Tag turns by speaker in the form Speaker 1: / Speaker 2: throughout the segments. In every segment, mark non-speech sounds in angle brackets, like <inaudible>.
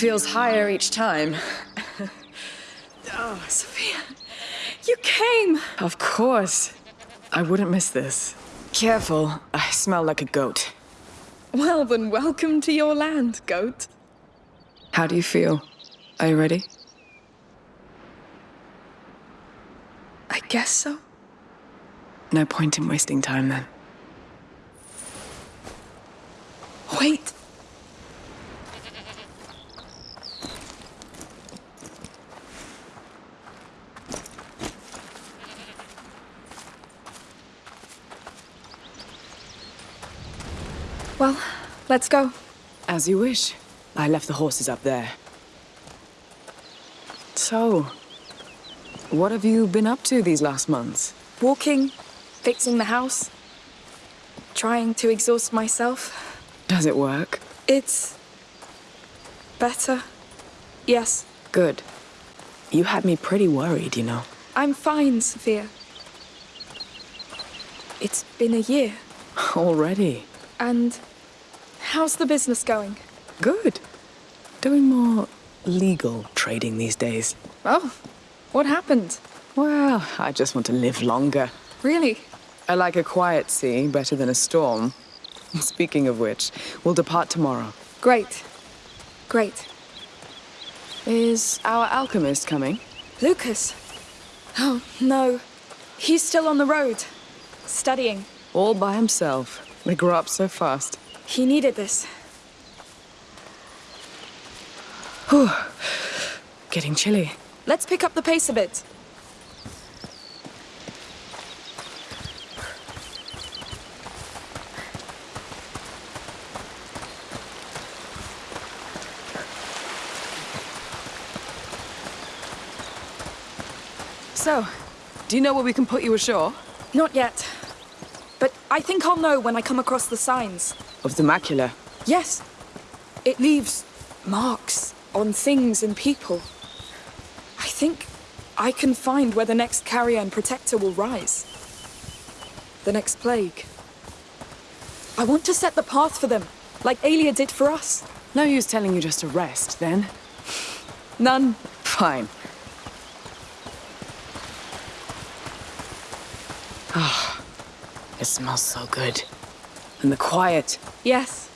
Speaker 1: Feels higher each time. <laughs>
Speaker 2: oh, Sophia, you came!
Speaker 1: Of course. I wouldn't miss this. Careful, I smell like a goat.
Speaker 2: Well, then welcome to your land, goat.
Speaker 1: How do you feel? Are you ready?
Speaker 2: I guess so.
Speaker 1: No point in wasting time then.
Speaker 2: Wait. Well, let's go.
Speaker 1: As you wish. I left the horses up there. So, what have you been up to these last months?
Speaker 2: Walking, fixing the house, trying to exhaust myself.
Speaker 1: Does it work?
Speaker 2: It's... better. Yes.
Speaker 1: Good. You had me pretty worried, you know.
Speaker 2: I'm fine, Sophia. It's been a year. <laughs>
Speaker 1: Already?
Speaker 2: And how's the business going?
Speaker 1: Good. Doing more legal trading these days.
Speaker 2: Oh, what happened?
Speaker 1: Well, I just want to live longer.
Speaker 2: Really?
Speaker 1: I like a quiet sea better than a storm. <laughs> Speaking of which, we'll depart tomorrow.
Speaker 2: Great. Great.
Speaker 1: Is our alchemist coming?
Speaker 2: Lucas? Oh, no. He's still on the road. Studying.
Speaker 1: All by himself. They grow up so fast.
Speaker 2: He needed this.
Speaker 1: Whew. Getting chilly.
Speaker 2: Let's pick up the pace a bit.
Speaker 1: So, do you know where we can put you ashore?
Speaker 2: Not yet. But I think I'll know when I come across the signs.
Speaker 1: Of the macula?
Speaker 2: Yes. It leaves marks on things and people. I think I can find where the next carrier and protector will rise. The next plague. I want to set the path for them, like Aelia did for us.
Speaker 1: No use telling you just to rest, then. <sighs>
Speaker 2: None.
Speaker 1: Fine. Ah, oh, it smells so good. And the quiet.
Speaker 2: Yes.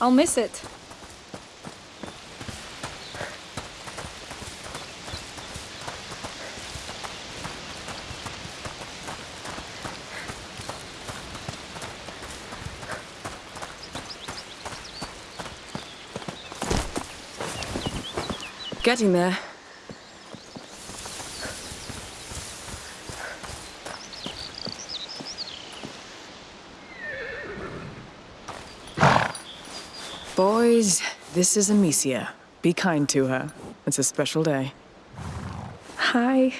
Speaker 2: I'll miss it.
Speaker 1: Getting there. This is Amicia. Be kind to her. It's a special day.
Speaker 2: Hi.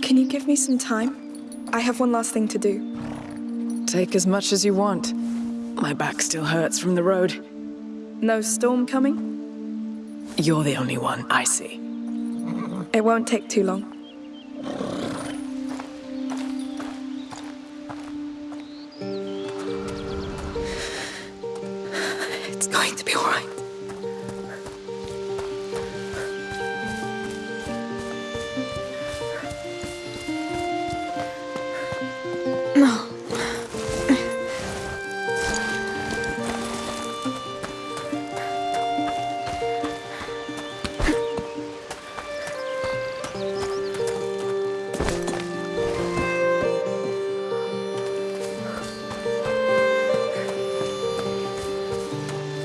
Speaker 2: Can you give me some time? I have one last thing to do.
Speaker 1: Take as much as you want. My back still hurts from the road.
Speaker 2: No storm coming?
Speaker 1: You're the only one I see.
Speaker 2: It won't take too long. It's going to be all right.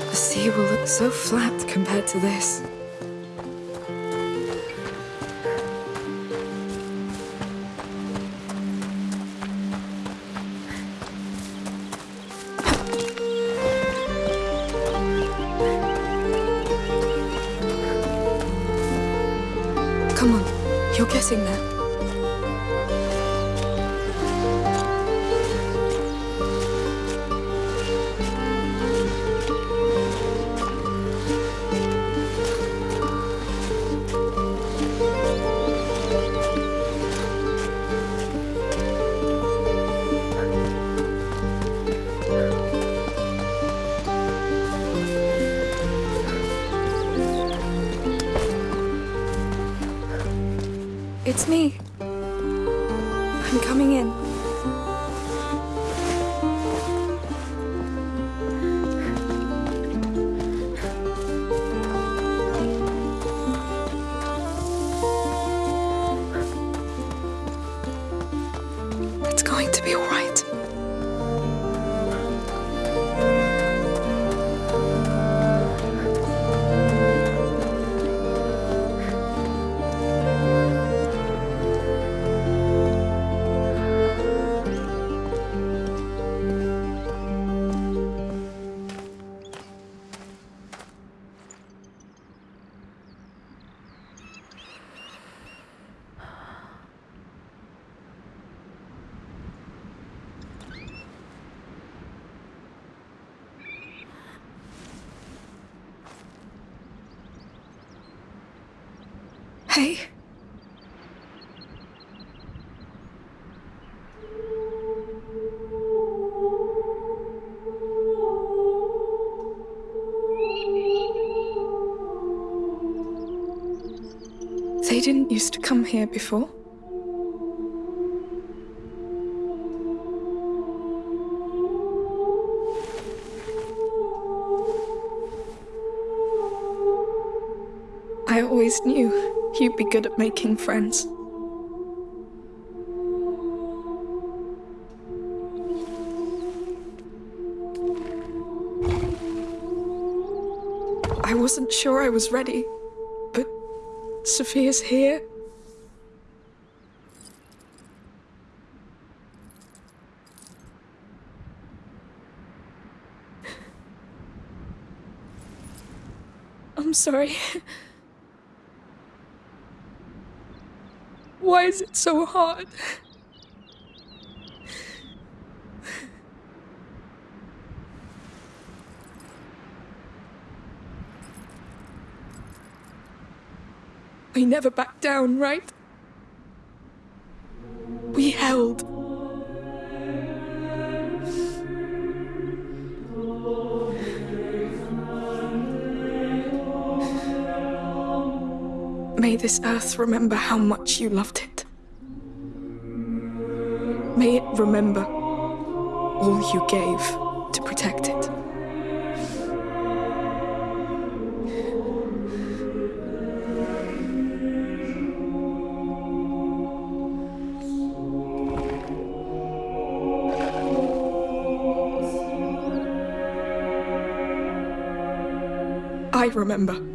Speaker 2: The sea will look so flat compared to this. On, you're It's me. I'm coming in. Hey. They didn't used to come here before. I always knew you'd be good at making friends. I wasn't sure I was ready, but Sophia's here. I'm sorry. <laughs> Why is it so hard? We never backed down, right? We held. This earth remember how much you loved it. May it remember all you gave to protect it. I remember.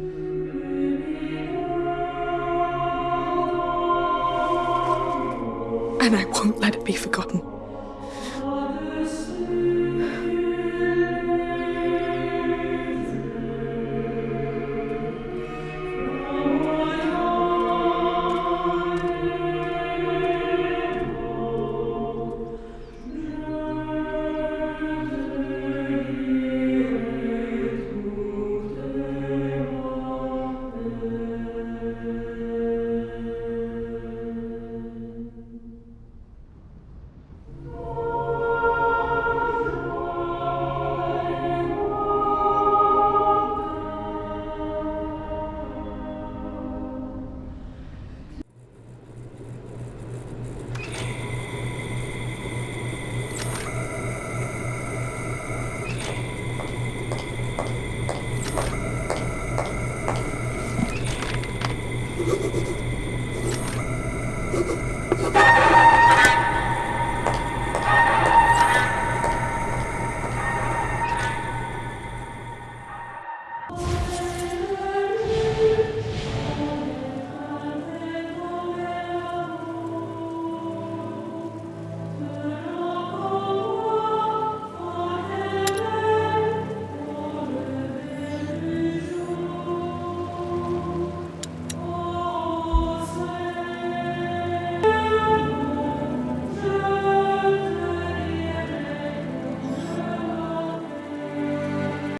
Speaker 2: And I won't let it be forgotten.